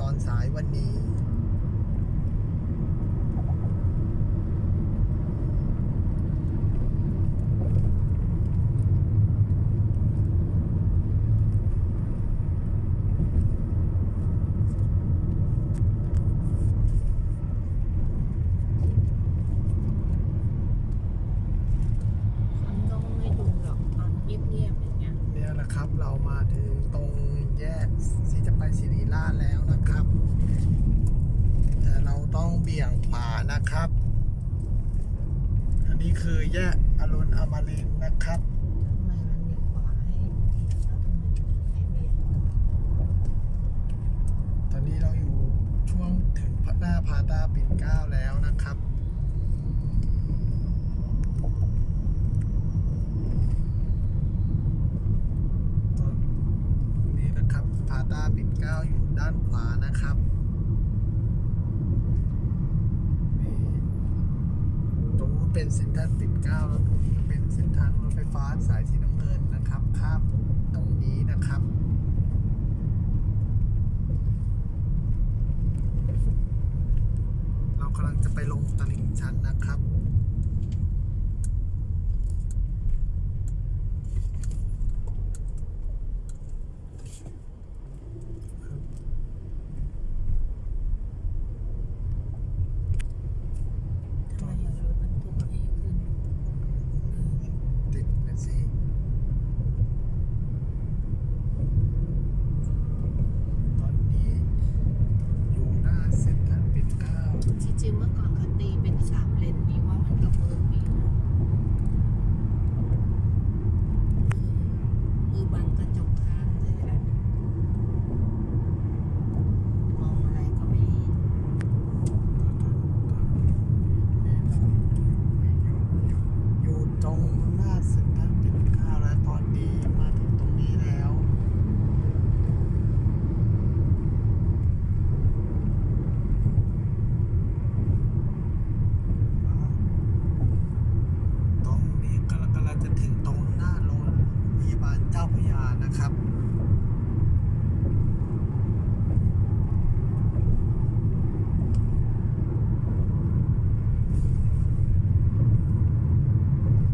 ตอนสายวันนี้ คนก็ไม่ดูหรอกตอนเงียบๆอย่างเงี้ย เนี่ยนะครับเรามาถึงตรงแยกที่จะไปศิริราชแล้วนะครับ แต่เราต้องเบี่ยงขวานะครับ อันนี้ คือแยกอรุณอมรินทร์นะครับทำไมมันมีขวายตอนนี้เราอยู่ช่วงถึงพัหน้าพาตาปิ่นเกล้าแล้วนะครับ ตอนนี้นะครับพาตาปิ่นเกล้าอยู่ด้านขวานะครับนี่ตรงนู้น เป็นเซ็นทรัลปิ่นเกล้าแล้วผมจะเป็นเส้นทางรถไฟฟ้าสายสีน้ำเงินนะครับข้ามตรงนี้นะครับเรากำลังจะไปลงตลิ่งชันนะครับ ทำไมเอารถบรรทุกให้ขึ้น ติดนะสิ ตอนนี้อยู่หน้าเซ็นทรัลปิ่นเกล้า ที่จริงเมื่อก่อนเขาตีเป็นสามเลนนี่ว่ามันก็เวิร์กดีนะคือบังกระจกข้างเลยอะมองอะไรก็ไม่เห็น อยู่ตรงหน้าเซ็นทรัลปิ่นเกล้าแล้วตอนนี้มาถึงตรงนี้แล้ว ตรงนี้กำลังกำลังจะถึงตรงหน้าโรงพยาบาลเจ้าพระยา นะครับ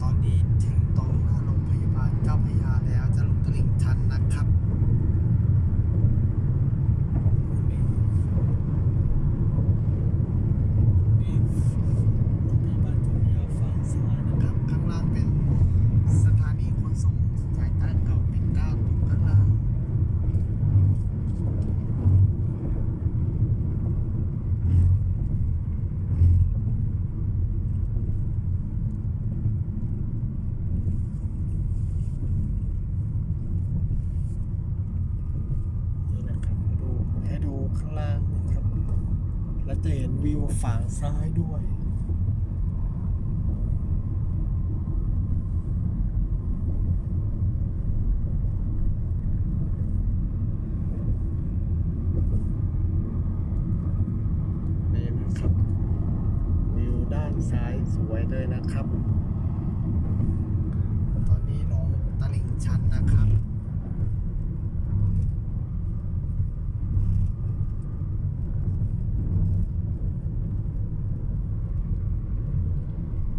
ตอนนี้ถึงตรงหน้าโรงพยาบาลเจ้าพระยาแล้วจะลงตลิ่งชันนะครับนี่นี่โรงพยาบาลเจ้าพระยาฝั่งซ้ายนะครับ ข้างล่างเป็นสถานีขนส่งสายใต้เก่าปิ่นเกล้าตรงข้างล่าง นี่นะครับมาดูให้ดู ข้างล่างนะครับ และจะเห็นวิวฝั่งซ้ายด้วย นี่นะครับ วิวด้านซ้ายสวยเลยนะครับ